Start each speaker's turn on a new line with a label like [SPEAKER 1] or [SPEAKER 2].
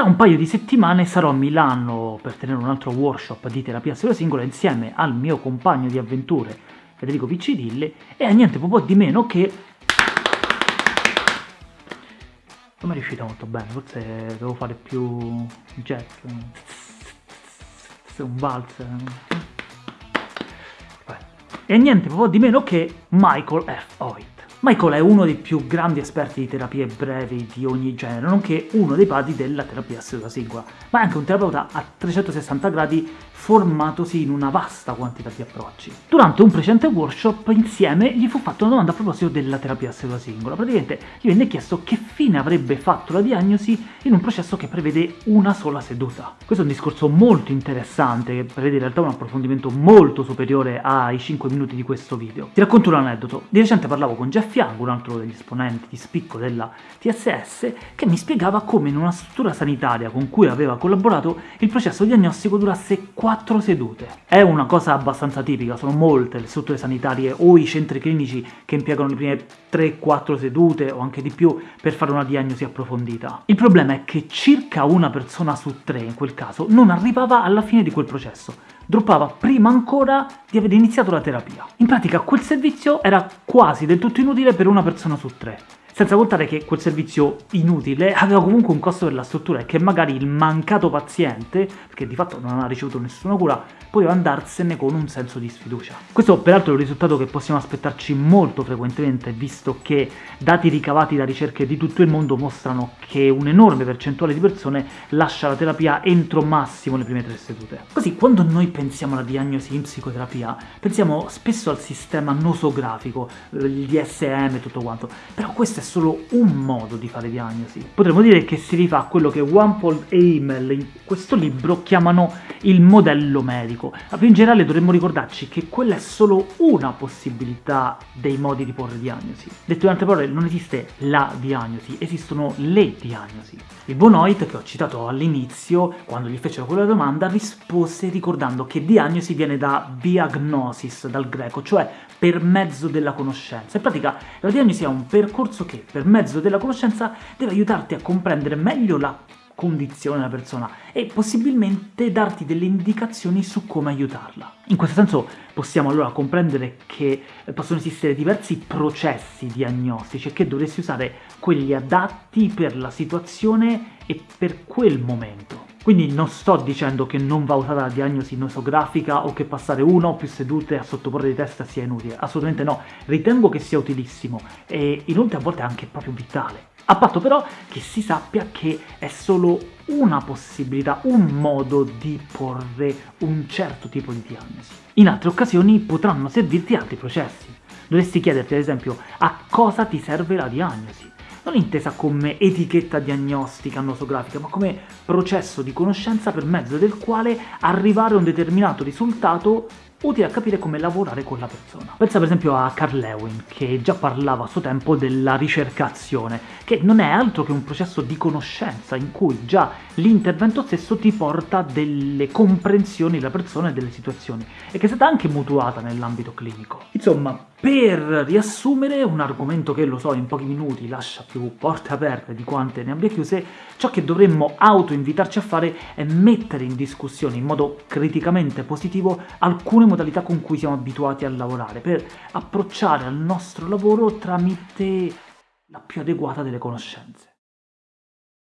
[SPEAKER 1] Tra un paio di settimane sarò a Milano per tenere un altro workshop di terapia cellula singola insieme al mio compagno di avventure Federico Piccidille e a niente po' di meno che... Non mi è riuscita molto bene, forse devo fare più jazz, un valzer... E niente po' di meno che Michael F. Hoyt. Michael è uno dei più grandi esperti di terapie brevi di ogni genere, nonché uno dei padri della terapia seduta singola, ma è anche un terapeuta a 360 gradi formatosi in una vasta quantità di approcci. Durante un precedente workshop insieme gli fu fatta una domanda a proposito della terapia seduta singola. Praticamente gli venne chiesto che fine avrebbe fatto la diagnosi in un processo che prevede una sola seduta. Questo è un discorso molto interessante che prevede in realtà un approfondimento molto superiore ai 5 minuti di questo video. Ti racconto un aneddoto. Di recente parlavo con Jeff Young, un altro degli esponenti di spicco della TSS, che mi spiegava come in una struttura sanitaria con cui aveva collaborato il processo diagnostico durasse 4 quattro sedute. È una cosa abbastanza tipica, sono molte le strutture sanitarie o i centri clinici che impiegano le prime 3-4 sedute o anche di più per fare una diagnosi approfondita. Il problema è che circa una persona su tre, in quel caso, non arrivava alla fine di quel processo, droppava prima ancora di aver iniziato la terapia. In pratica quel servizio era quasi del tutto inutile per una persona su tre. Senza contare che quel servizio inutile aveva comunque un costo per la struttura e che magari il mancato paziente, perché di fatto non ha ricevuto nessuna cura, poteva andarsene con un senso di sfiducia. Questo peraltro è un risultato che possiamo aspettarci molto frequentemente, visto che dati ricavati da ricerche di tutto il mondo mostrano che un'enorme percentuale di persone lascia la terapia entro massimo le prime tre sedute. Così, quando noi pensiamo alla diagnosi in psicoterapia, pensiamo spesso al sistema nosografico, il DSM e tutto quanto, però questo è solo un modo di fare diagnosi. Potremmo dire che si rifà a quello che Wampole e Himmel in questo libro chiamano il modello medico, ma più in generale dovremmo ricordarci che quella è solo una possibilità dei modi di porre diagnosi. Detto in altre parole, non esiste la diagnosi, esistono le diagnosi. Il Bonoit, che ho citato all'inizio, quando gli fecero quella domanda, rispose ricordando che diagnosi viene da diagnosis, dal greco, cioè per mezzo della conoscenza. In pratica la diagnosi è un percorso che, per mezzo della conoscenza, deve aiutarti a comprendere meglio la condizione della persona e possibilmente darti delle indicazioni su come aiutarla. In questo senso possiamo allora comprendere che possono esistere diversi processi diagnostici e che dovresti usare quelli adatti per la situazione e per quel momento. Quindi non sto dicendo che non va usata la diagnosi nosografica o che passare una o più sedute a sottoporre di testa sia inutile, assolutamente no, ritengo che sia utilissimo e inoltre a volte anche proprio vitale. A patto però che si sappia che è solo una possibilità, un modo di porre un certo tipo di diagnosi. In altre occasioni potranno servirti altri processi. Dovresti chiederti ad esempio a cosa ti serve la diagnosi non intesa come etichetta diagnostica nosografica, ma come processo di conoscenza per mezzo del quale arrivare a un determinato risultato utile a capire come lavorare con la persona. Pensa per esempio a Carl Lewin, che già parlava a suo tempo della ricercazione, che non è altro che un processo di conoscenza in cui già l'intervento stesso ti porta delle comprensioni della persona e delle situazioni, e che è stata anche mutuata nell'ambito clinico. Insomma, per riassumere, un argomento che, lo so, in pochi minuti lascia più porte aperte di quante ne abbia chiuse, ciò che dovremmo auto-invitarci a fare è mettere in discussione in modo criticamente positivo alcune modalità con cui siamo abituati a lavorare, per approcciare al nostro lavoro tramite la più adeguata delle conoscenze.